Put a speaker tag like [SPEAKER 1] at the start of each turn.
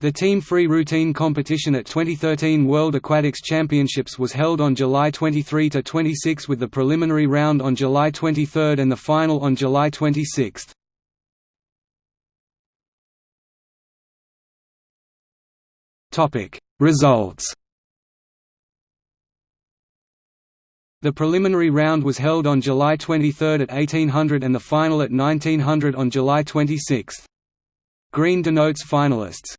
[SPEAKER 1] The team free routine competition at 2013 World Aquatics Championships was held on July 23–26 with the preliminary round on July 23 and the final on July 26. Results The preliminary round was held on July 23 at 1800 and the final at 1900 on July 26. Green denotes finalists.